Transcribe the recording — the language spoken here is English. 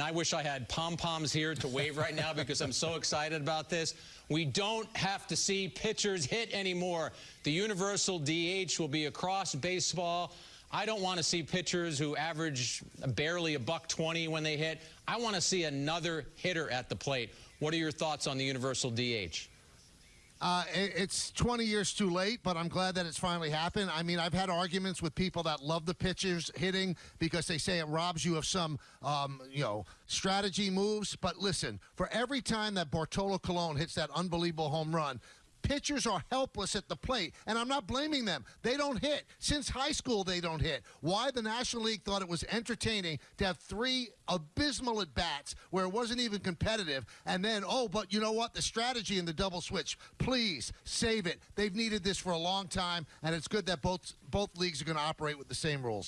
I wish I had pom poms here to wave right now because I'm so excited about this. We don't have to see pitchers hit anymore. The universal DH will be across baseball. I don't want to see pitchers who average barely a buck 20 when they hit. I want to see another hitter at the plate. What are your thoughts on the universal DH? Uh, it's 20 years too late, but I'm glad that it's finally happened. I mean, I've had arguments with people that love the pitchers hitting because they say it robs you of some, um, you know, strategy moves. But listen, for every time that Bartolo Colon hits that unbelievable home run, Pitchers are helpless at the plate, and I'm not blaming them. They don't hit. Since high school, they don't hit. Why the National League thought it was entertaining to have three abysmal at bats where it wasn't even competitive, and then, oh, but you know what? The strategy in the double switch, please save it. They've needed this for a long time, and it's good that both both leagues are going to operate with the same rules.